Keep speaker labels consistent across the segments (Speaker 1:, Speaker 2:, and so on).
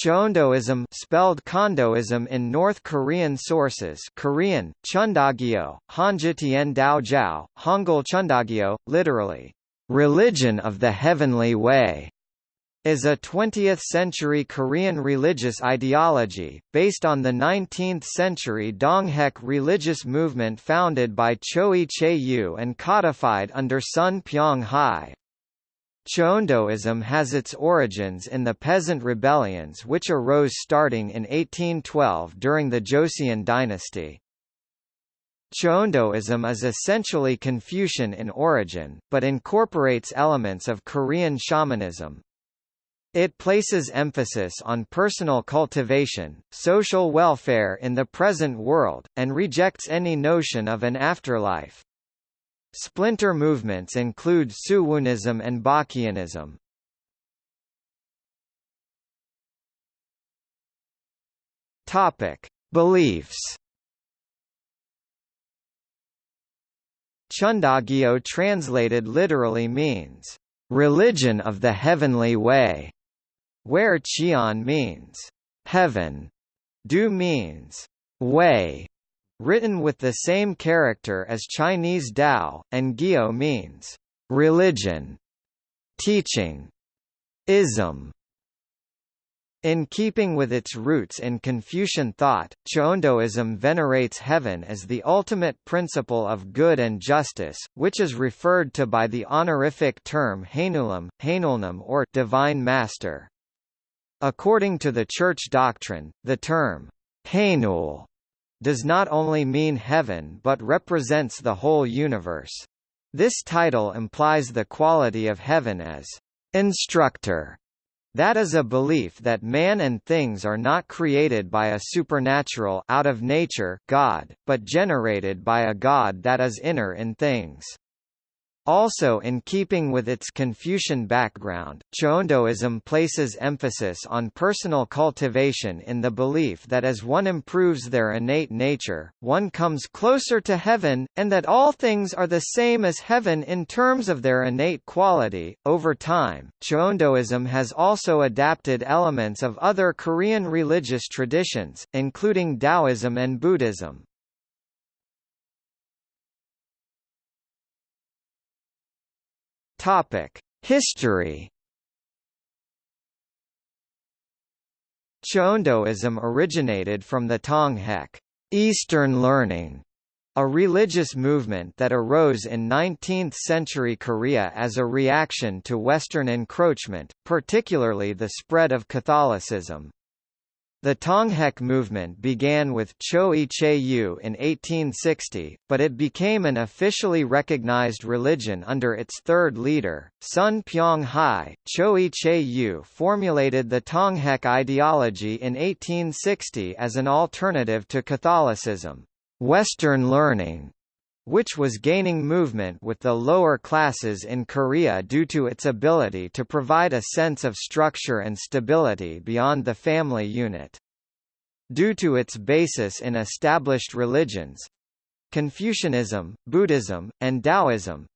Speaker 1: Cheondoism spelled Chondoism in North Korean sources Korean, Cheondogyo, Hanjitian Daojiao, Hangul Cheondogyo, literally, "...religion of the heavenly way", is a 20th-century Korean religious ideology, based on the 19th-century Donghak religious movement founded by Choi Chae-yu and codified under Sun Pyong-hae. Cheondoism has its origins in the peasant rebellions which arose starting in 1812 during the Joseon dynasty. Cheondoism is essentially Confucian in origin, but incorporates elements of Korean shamanism, it places emphasis on personal cultivation, social welfare in the present world, and rejects any notion of an afterlife. Splinter movements include Suwoonism and Baekhyunism. Topic: Beliefs. Cheondogyo translated literally means religion of the heavenly way where Qian means heaven, Du means way, written with the same character as Chinese Dao, and Gyo means religion, teaching, ism. In keeping with its roots in Confucian thought, Chondoism venerates heaven as the ultimate principle of good and justice, which is referred to by the honorific term Hainulam, Hainulnam or divine master. According to the Church doctrine, the term Hainul does not only mean heaven but represents the whole universe. This title implies the quality of heaven as instructor. That is a belief that man and things are not created by a supernatural out of nature God, but generated by a God that is inner in things. Also in keeping with its Confucian background, Chondoism places emphasis on personal cultivation in the belief that as one improves their innate nature, one comes closer to heaven, and that all things are the same as heaven in terms of their innate quality. Over time, Chondoism has also adapted elements of other Korean religious traditions, including Taoism and Buddhism. Topic: History. Chondoism originated from the Tonghak Eastern learning, a religious movement that arose in 19th-century Korea as a reaction to Western encroachment, particularly the spread of Catholicism. The Tonghak movement began with Choi Chae-yu in 1860, but it became an officially recognized religion under its third leader, Sun Pyong-hae. Choi Chae-yu formulated the Tonghak ideology in 1860 as an alternative to Catholicism, Western learning, which was gaining movement with the lower classes in Korea due to its ability to provide a sense of structure and stability beyond the family unit. Due to its basis in established religions Confucianism, Buddhism, and Taoism,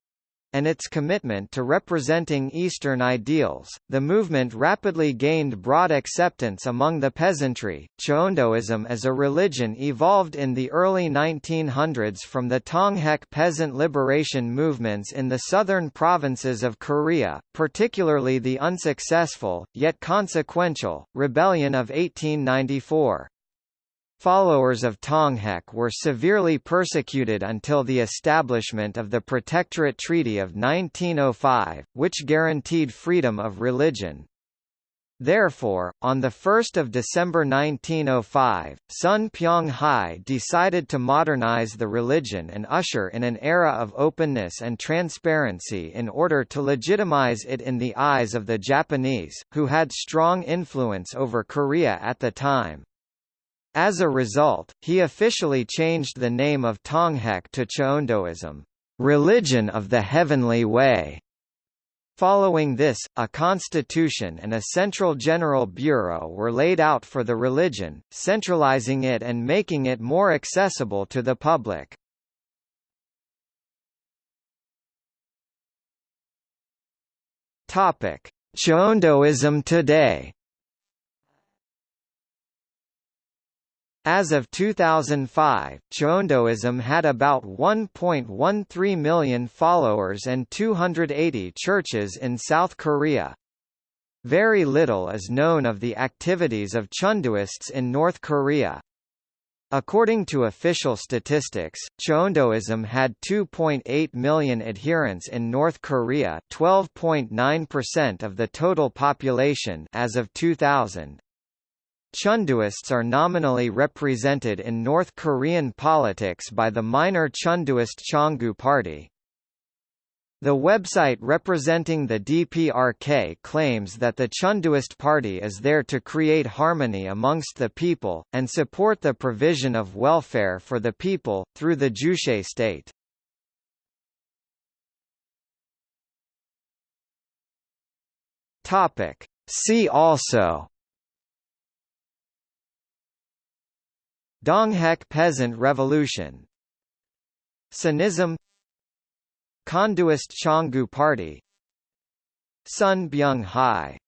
Speaker 1: and its commitment to representing Eastern ideals, the movement rapidly gained broad acceptance among the peasantry. Cheondoism as a religion evolved in the early 1900s from the Tonghak peasant liberation movements in the southern provinces of Korea, particularly the unsuccessful, yet consequential, rebellion of 1894. Followers of Tonghak were severely persecuted until the establishment of the Protectorate Treaty of 1905, which guaranteed freedom of religion. Therefore, on 1 December 1905, Sun Pyong-hae decided to modernize the religion and usher in an era of openness and transparency in order to legitimize it in the eyes of the Japanese, who had strong influence over Korea at the time. As a result, he officially changed the name of Tonghak to Cheondoism, religion of the heavenly way. Following this, a constitution and a central general bureau were laid out for the religion, centralizing it and making it more accessible to the public. Topic: Cheondoism today. As of 2005, Cheondoism had about 1.13 million followers and 280 churches in South Korea. Very little is known of the activities of Chondoists in North Korea. According to official statistics, Cheondoism had 2.8 million adherents in North Korea 12.9% of the total population as of 2000. Chondoists are nominally represented in North Korean politics by the minor Chondoist Chongu Party. The website representing the DPRK claims that the Chondoist Party is there to create harmony amongst the people, and support the provision of welfare for the people, through the Juche state. See also Donghak Peasant Revolution. Sanism Chondoist Chongu Party. Sun Byung Hai